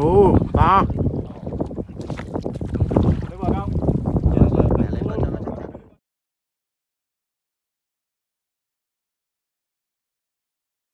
哦啊